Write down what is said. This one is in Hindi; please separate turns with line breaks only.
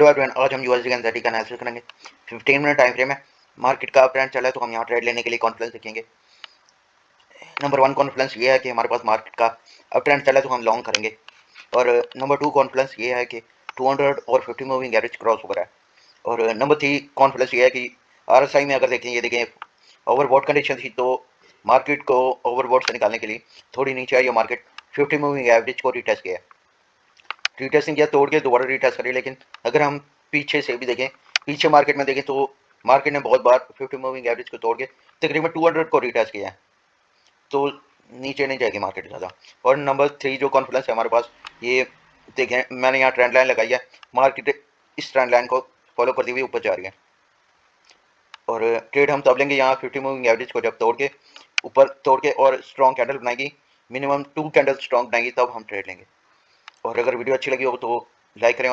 हेलो एवरीवन आज हम यूएसडी एनजेडी का एनालिसिस करेंगे। 15 मिनट टाइम फ्रेम है। मार्केट का ट्रेंड चला है तो हम यहाँ ट्रेड लेने के लिए कॉन्फ्लेंस देखेंगे। नंबर वन कॉन्फ्लेंस ये है कि हमारे पास मार्केट का अब ट्रेंड चला है तो हम लॉन्ग करेंगे। और नंबर टू कॉन्फिडेंस ये है कि 200 और 50 मूविंग एवरेज क्रॉस हो रहा है। और नंबर थ्री कॉन्फिडेंस ये है कि आर में अगर देखें, ये देखें ओवरबॉट कंडीशन थी तो मार्केट को ओवरबॉट से निकालने के लिए थोड़ी नीचे आई मार्केट फिफ्टी मूविंग एवरेज को रिटेस्ट किया रिटेस्टिंग किया, तोड़ के दोबारा रिटेस्ट करी, लेकिन अगर हम पीछे से भी देखें, पीछे मार्केट में देखें तो मार्केट ने बहुत बार फिफ्टी मूविंग एवरेज को तोड़ के तकरीबन टू हंड्रेड को रिटेस्ट किया है। तो नीचे नहीं जाएगी मार्केट ज़्यादा। और नंबर थ्री जो कॉन्फिडेंस है हमारे पास, ये देखें, मैंने यहाँ ट्रेंड लाइन लगाई है। मार्केट इस ट्रेंड लाइन को फॉलो करती हुई ऊपर जा रही है। और ट्रेड हम तब लेंगे यहाँ फिफ्टी मूविंग एवरेज को जब तोड़ के, ऊपर तोड़ के और स्ट्रॉन्ग कैंडल बनाएगी। मिनिमम टू कैंडल स्ट्रॉन्ग बनाएगी, तब हम ट्रेड लेंगे। और अगर वीडियो अच्छी लगी हो तो लाइक करें